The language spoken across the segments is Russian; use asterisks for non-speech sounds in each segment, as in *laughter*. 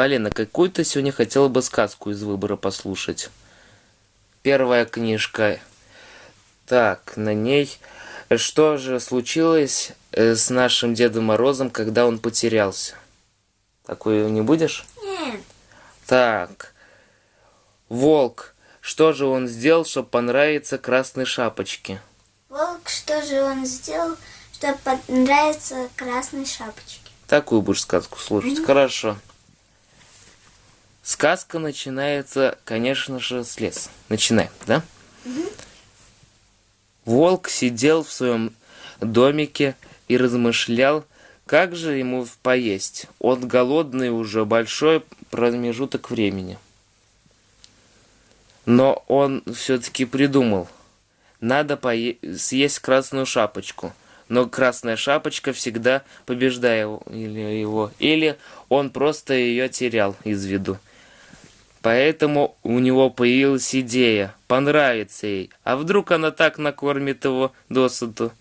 Полина, какую ты сегодня хотела бы сказку из выбора послушать? Первая книжка. Так, на ней... Что же случилось э, с нашим Дедом Морозом, когда он потерялся? Такую не будешь? Нет. Так. Волк. Что же он сделал, чтобы понравиться Красной Шапочке? Волк, что же он сделал, чтобы понравиться Красной Шапочке? Такую будешь сказку слушать. Mm-hmm. Хорошо. Сказка начинается, конечно же, с леса. Начинаем, да? Mm-hmm. Волк сидел в своем домике и размышлял, как же ему поесть. Он голодный уже большой промежуток времени. Но он все-таки придумал. Надо пое- съесть красную шапочку. Но красная шапочка всегда побеждает его. Или он просто ее терял из виду. Поэтому у него появилась идея, понравится ей, а вдруг она так накормит его досыту.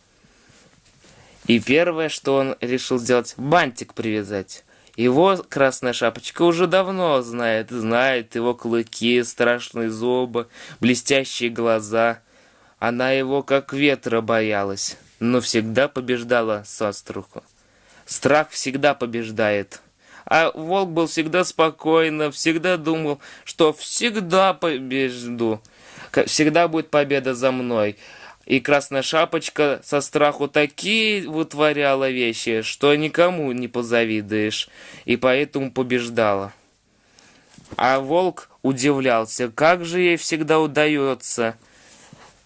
И первое, что он решил сделать, бантик привязать. Его красная шапочка уже давно знает, знает его клыки, страшные зубы, блестящие глаза. Она его как ветра боялась, но всегда побеждала со страху. Страх всегда побеждает. А волк был всегда спокойно, всегда думал, что всегда побежду, всегда будет победа за мной. И Красная Шапочка со страху такие вытворяла вещи, что никому не позавидуешь, и поэтому побеждала. А волк удивлялся, как же ей всегда удается.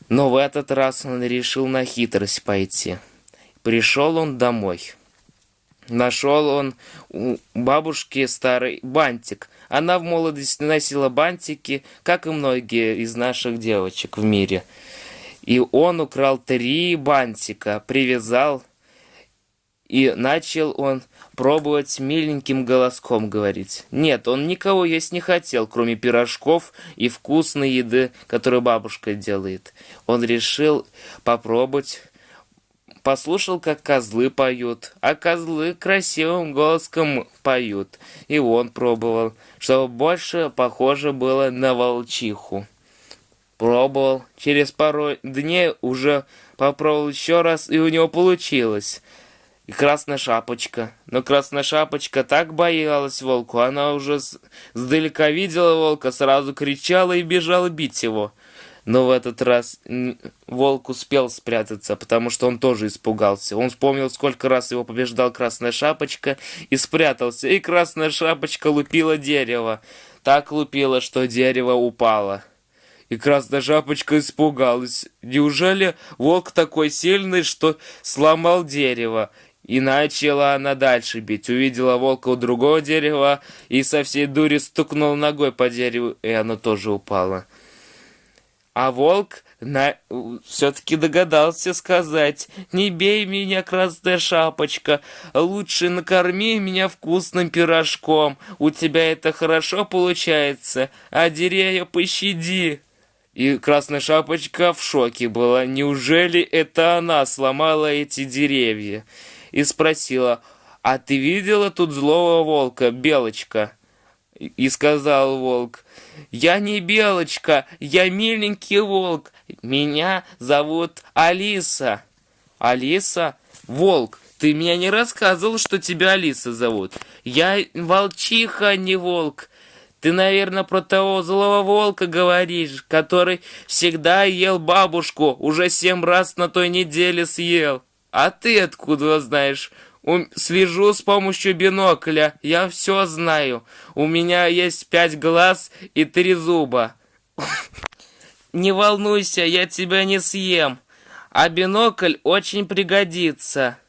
Но в этот раз он решил на хитрость пойти. Пришел он домой. Нашел он у бабушки старый бантик. Она в молодости носила бантики, как и многие из наших девочек в мире. И он украл три бантика, привязал, и начал он пробовать миленьким голоском говорить. Нет, он никого есть не хотел, кроме пирожков и вкусной еды, которую бабушка делает. Он решил попробовать послушал, как козлы поют, а козлы красивым голоском поют. И он пробовал, чтобы больше похоже было на волчиху. Пробовал, через пару дней уже попробовал еще раз, и у него получилось. И красная шапочка. Но красная шапочка так боялась волку, она уже сдалека видела волка, сразу кричала и бежала бить его. Но в этот раз волк успел спрятаться, потому что он тоже испугался. Он вспомнил, сколько раз его побеждал Красная Шапочка, и спрятался. И Красная Шапочка лупила дерево. Так лупила, что дерево упало. И Красная Шапочка испугалась. Неужели волк такой сильный, что сломал дерево? И начала она дальше бить. Увидела волка у другого дерева и со всей дури стукнула ногой по дереву, и оно тоже упало. А волк на... все-таки догадался сказать, «Не бей меня, красная шапочка, лучше накорми меня вкусным пирожком, у тебя это хорошо получается, а деревья пощади». И красная шапочка в шоке была, неужели это она сломала эти деревья? И спросила, «А ты видела тут злого волка, Белочка?» И сказал волк, «Я не Белочка, я миленький волк, меня зовут Алиса». «Алиса? Волк, ты меня не рассказывал, что тебя Алиса зовут. Я волчиха, а не волк. Ты, наверное, про того злого волка говоришь, который всегда ел бабушку, уже семь раз на той неделе съел. А ты откуда знаешь?» Слежу с помощью бинокля, я все знаю. У меня есть пять глаз и три зуба. *laughs* Не волнуйся, я тебя не съем. А бинокль очень пригодится.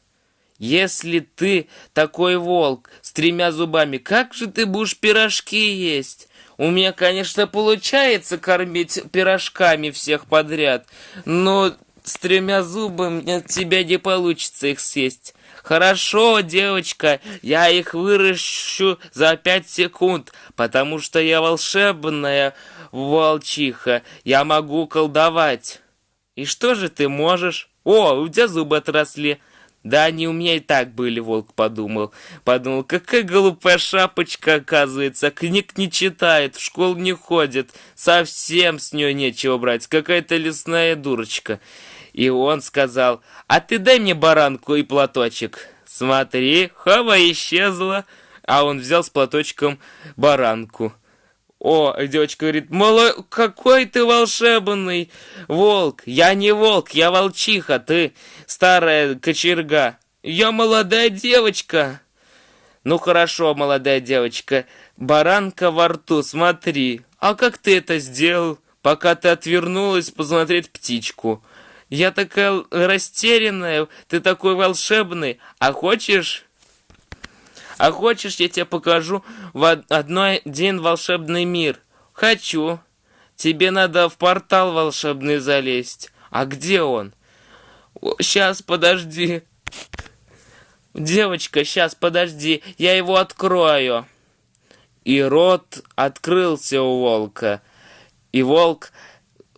Если ты такой волк с тремя зубами, как же ты будешь пирожки есть? У меня, конечно, получается кормить пирожками всех подряд, но с тремя зубами от тебя не получится их съесть. Хорошо, девочка, я их выращу за пять секунд, потому что я волшебная волчиха, я могу колдовать. И что же ты можешь? О, у тебя зубы отросли. Да они у меня и так были, волк подумал. Подумал, какая глупая шапочка, оказывается, книг не читает, в школу не ходит, совсем с нее нечего брать, какая-то лесная дурочка. И он сказал, а ты дай мне баранку и платочек. Смотри, хава исчезла. А он взял с платочком баранку. О, девочка говорит, мало, какой ты волшебный волк. Я не волк, я волчиха, ты старая кочерга. Я молодая девочка. Ну хорошо, молодая девочка, баранка во рту, смотри. А как ты это сделал, пока ты отвернулась посмотреть птичку? Я такая растерянная, ты такой волшебный. А хочешь а хочешь, я тебе покажу в одной день волшебный мир? Хочу. Тебе надо в портал волшебный залезть. А где он? Сейчас, подожди. Девочка, сейчас, подожди. Я его открою. И рот открылся у волка. И волк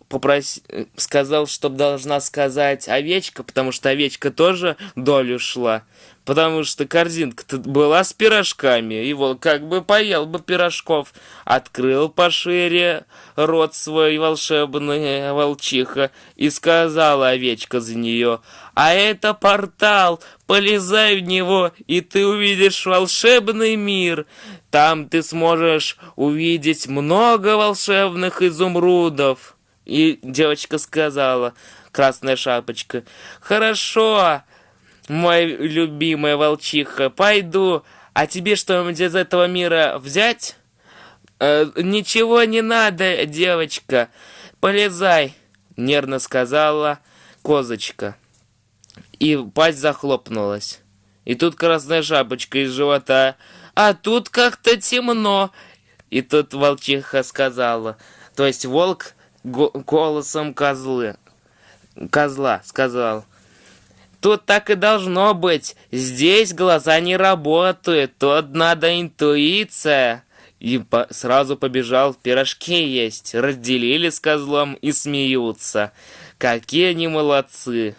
попросил, сказал, что должна сказать овечка, потому что овечка тоже долю шла потому что корзинка-то была с пирожками, его как бы поел бы пирожков, открыл пошире рот свой волшебный волчиха и сказала овечка за нее, а это портал, полезай в него, и ты увидишь волшебный мир. Там ты сможешь увидеть много волшебных изумрудов. И девочка сказала, красная шапочка, хорошо, мой любимая волчиха, пойду. А тебе что-нибудь из этого мира взять? Э, ничего не надо, девочка. Полезай, нервно сказала козочка. И пасть захлопнулась. И тут красная шапочка из живота. А тут как-то темно. И тут волчиха сказала. То есть волк голосом козлы. Козла сказал. Тут так и должно быть. Здесь глаза не работают, тут надо интуиция. И по сразу побежал пирожки есть. Разделили с козлом и смеются. Какие они молодцы.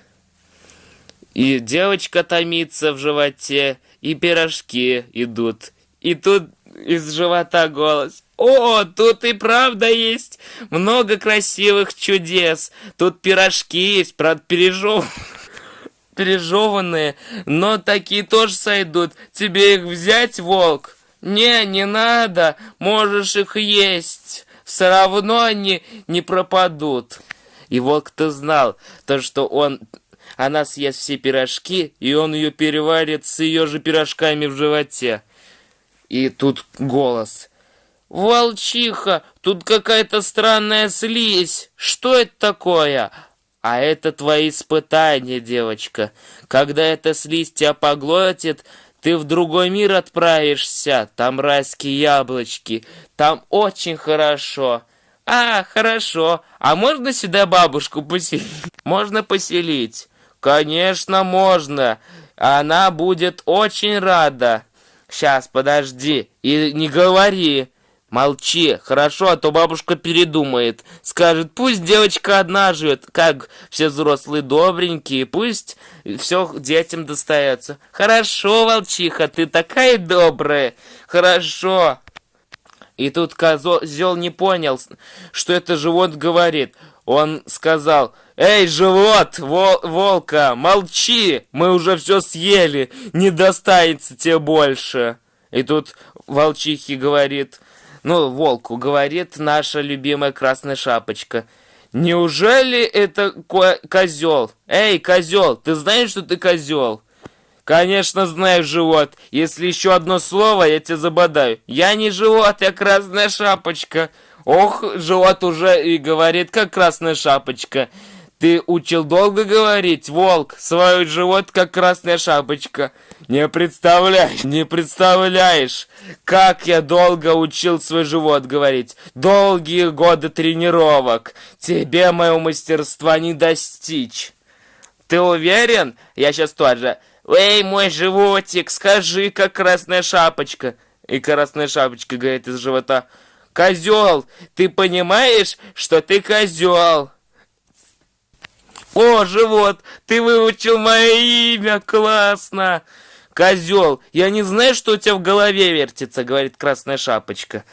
И девочка томится в животе, и пирожки идут. И тут из живота голос. О, тут и правда есть много красивых чудес. Тут пирожки есть, правда, пережевывают *laughs* пережеванные, но такие тоже сойдут. Тебе их взять, волк? Не, не надо, можешь их есть. Все равно они не пропадут. И волк-то знал, то, что он она съест все пирожки, и он ее переварит с ее же пирожками в животе. И тут голос. «Волчиха, тут какая-то странная слизь. Что это такое?» А это твои испытания, девочка. Когда эта слизь тебя поглотит, ты в другой мир отправишься. Там райские яблочки. Там очень хорошо. А, хорошо. А можно сюда бабушку поселить? Можно поселить? Конечно, можно. Она будет очень рада. Сейчас, подожди. И не говори. Молчи, хорошо, а то бабушка передумает. Скажет, пусть девочка одна живет, как все взрослые добренькие, пусть все детям достается. Хорошо, волчиха, ты такая добрая. Хорошо. И тут козел не понял, что это живот говорит. Он сказал, «Эй, живот, вол волка, молчи, мы уже все съели, не достанется тебе больше». И тут волчихи говорит, ну, волку, говорит наша любимая красная шапочка. Неужели это козел? Эй, козел, ты знаешь, что ты козел? Конечно, знаю, живот. Если еще одно слово, я тебя забодаю. Я не живот, я красная шапочка. Ох, живот уже и говорит, как красная шапочка. Ты учил долго говорить, волк, свой живот как красная шапочка. Не представляешь, не представляешь, как я долго учил свой живот говорить. Долгие годы тренировок. Тебе моего мастерства не достичь. Ты уверен? Я сейчас тоже. Эй, мой животик, скажи, как красная шапочка. И красная шапочка говорит из живота. Козел, ты понимаешь, что ты козел? О, живот, ты выучил мое имя, классно! Козел, я не знаю, что у тебя в голове вертится, говорит Красная Шапочка.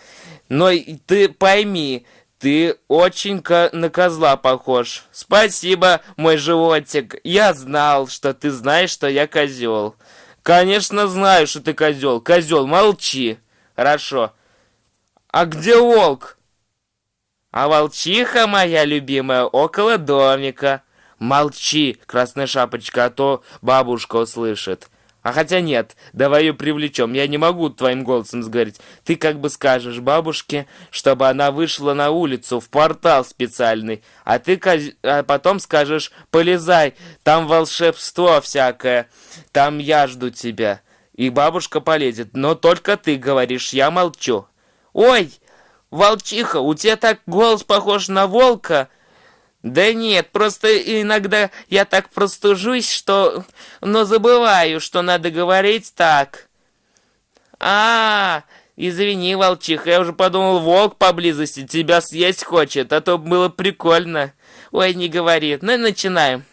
Но ты пойми, ты очень ко на козла похож. Спасибо, мой животик. Я знал, что ты знаешь, что я козел. Конечно, знаю, что ты козел. Козел, молчи. Хорошо. А где волк? А волчиха моя любимая около домика. Молчи, красная шапочка, а то бабушка услышит. А хотя нет, давай ее привлечем. Я не могу твоим голосом сговорить. Ты как бы скажешь бабушке, чтобы она вышла на улицу, в портал специальный. А ты а потом скажешь, полезай, там волшебство всякое. Там я жду тебя. И бабушка полезет. Но только ты говоришь, я молчу. Ой, волчиха, у тебя так голос похож на волка. Да нет, просто иногда я так простужусь, что... Но забываю, что надо говорить так. А, -а, -а извини, волчиха, я уже подумал, волк поблизости тебя съесть хочет, а то было прикольно. Ой, не говори. Ну, начинаем.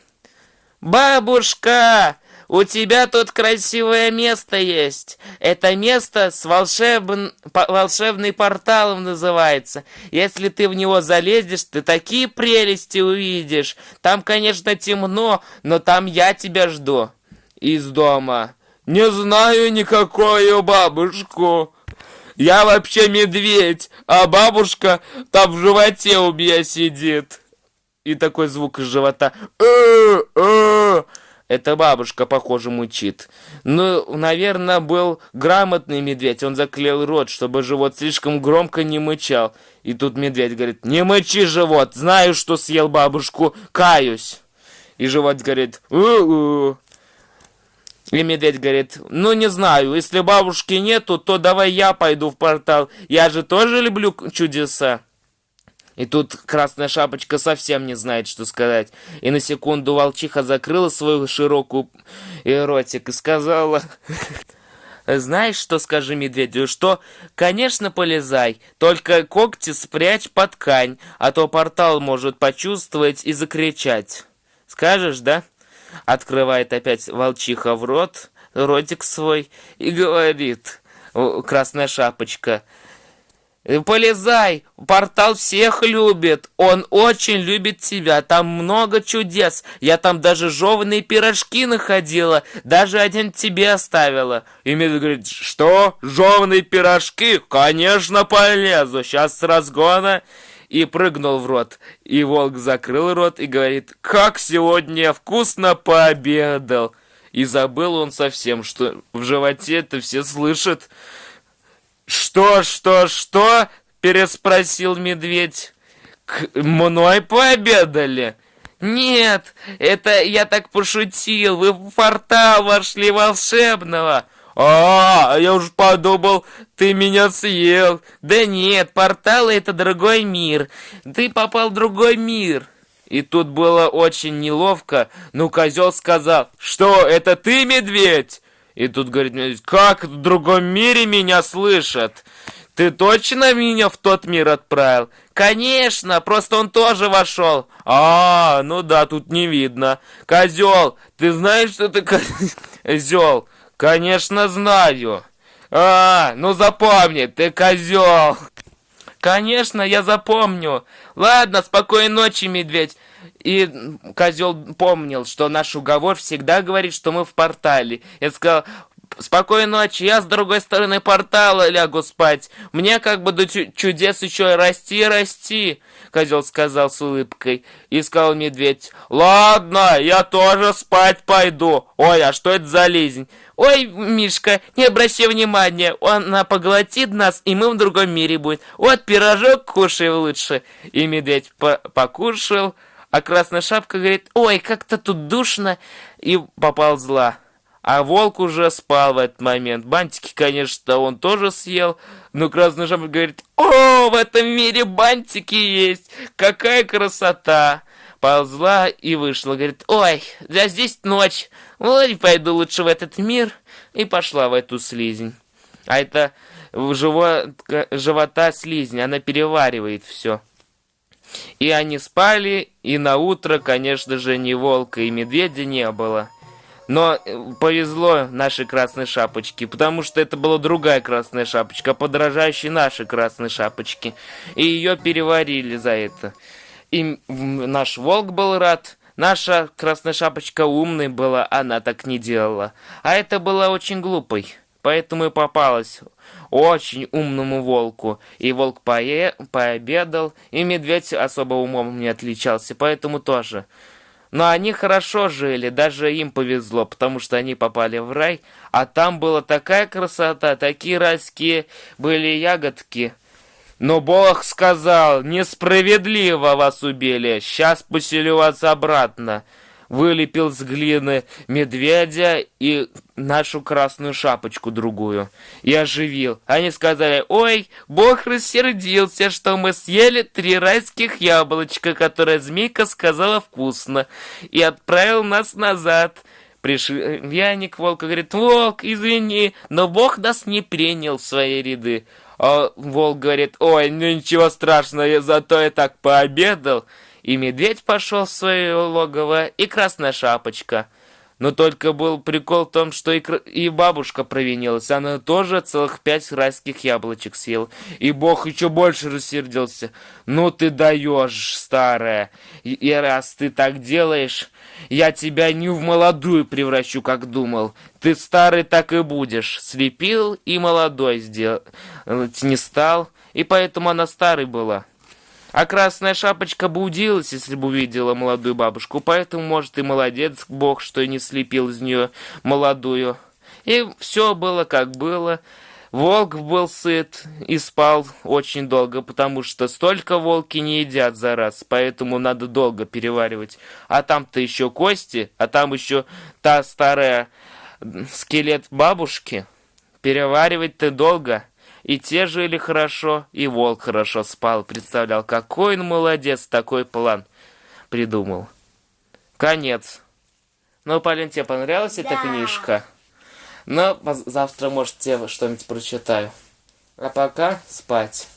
Бабушка! У тебя тут красивое место есть. Это место с волшебн... волшебный порталом называется. Если ты в него залезешь, ты такие прелести увидишь. Там, конечно, темно, но там я тебя жду. Из дома. Не знаю никакую бабушку. Я вообще медведь, а бабушка там в животе у меня сидит. И такой звук из живота. Э -э это бабушка, похоже, мучит. Ну, наверное, был грамотный медведь. Он заклеил рот, чтобы живот слишком громко не мычал. И тут медведь говорит, не мычи, живот, знаю, что съел бабушку, каюсь. И живот говорит, у-у. И медведь говорит, ну не знаю, если бабушки нету, то давай я пойду в портал. Я же тоже люблю чудеса. И тут Красная Шапочка совсем не знает, что сказать. И на секунду волчиха закрыла свою широкую ротик и сказала... Знаешь, что скажи медведю? Что, конечно, полезай, только когти спрячь под ткань, а то портал может почувствовать и закричать. Скажешь, да? Открывает опять волчиха в рот, ротик свой, и говорит, Красная Шапочка, полезай, портал всех любит, он очень любит тебя, там много чудес, я там даже жеванные пирожки находила, даже один тебе оставила. И Медведь говорит, что, жеванные пирожки? Конечно полезу, сейчас с разгона. И прыгнул в рот, и волк закрыл рот и говорит, как сегодня вкусно пообедал. И забыл он совсем, что в животе это все слышат. «Что, что, что?» – переспросил медведь. «К мной пообедали?» «Нет, это я так пошутил, вы в портал вошли волшебного!» «А, я уж подумал, ты меня съел!» «Да нет, порталы — это другой мир, ты попал в другой мир!» И тут было очень неловко, но козел сказал, «Что, это ты, медведь?» И тут говорит, как в другом мире меня слышат? Ты точно меня в тот мир отправил? Конечно, просто он тоже вошел. А, ну да, тут не видно. Козел, ты знаешь, что ты козел? *laughs* Конечно, знаю. А, ну запомни, ты козел. Конечно, я запомню. Ладно, спокойной ночи, медведь. И козел помнил, что наш уговор всегда говорит, что мы в портале. Я сказал, спокойной ночи, я с другой стороны портала лягу спать. Мне как бы до чудес еще расти расти, козел сказал с улыбкой. И сказал медведь, ладно, я тоже спать пойду. Ой, а что это за лизень? Ой, Мишка, не обращай внимания, она поглотит нас, и мы в другом мире будем. Вот пирожок кушай лучше. И медведь по покушал, а Красная Шапка говорит, ой, как-то тут душно, и поползла. А волк уже спал в этот момент. Бантики, конечно, он тоже съел, но Красная Шапка говорит, о, в этом мире бантики есть, какая красота. Ползла и вышла, говорит, ой, да здесь ночь, ой, пойду лучше в этот мир. И пошла в эту слизень. А это живо, живота слизень, она переваривает все. И они спали, и на утро, конечно же, ни волка и медведя не было. Но э, повезло нашей красной шапочке, потому что это была другая красная шапочка, подражающая нашей красной шапочке. И ее переварили за это. И наш волк был рад, наша красная шапочка умной была, она так не делала. А это была очень глупой, поэтому и попалась очень умному волку. И волк пое пообедал, и медведь особо умом не отличался, поэтому тоже. Но они хорошо жили, даже им повезло, потому что они попали в рай, а там была такая красота, такие райские были ягодки. Но Бог сказал, несправедливо вас убили, сейчас поселю вас обратно вылепил с глины медведя и нашу красную шапочку другую и оживил. Они сказали, ой, бог рассердился, что мы съели три райских яблочка, которые змейка сказала вкусно, и отправил нас назад. Пришельяник волка говорит, волк, извини, но бог нас не принял в свои ряды. А волк говорит, ой, ну ничего страшного, зато я так пообедал. И медведь пошел в свое логово, и красная шапочка. Но только был прикол в том, что и, и бабушка провинилась. Она тоже целых пять райских яблочек съела. И бог еще больше рассердился. Ну ты даешь, старая. И, и раз ты так делаешь, я тебя не в молодую превращу, как думал. Ты старый так и будешь. Слепил и молодой сделал. Не стал. И поэтому она старой была. А красная шапочка бы удивилась, если бы увидела молодую бабушку, поэтому, может, и молодец Бог, что не слепил из нее молодую. И все было, как было. Волк был сыт и спал очень долго, потому что столько волки не едят за раз, поэтому надо долго переваривать. А там-то еще кости, а там еще та старая скелет бабушки. Переваривать-то долго. И те жили хорошо, и волк хорошо спал. Представлял, какой он молодец, такой план придумал. Конец. Ну, Полин, тебе понравилась да. эта книжка? Ну, завтра, может, тебе что-нибудь прочитаю. А пока спать.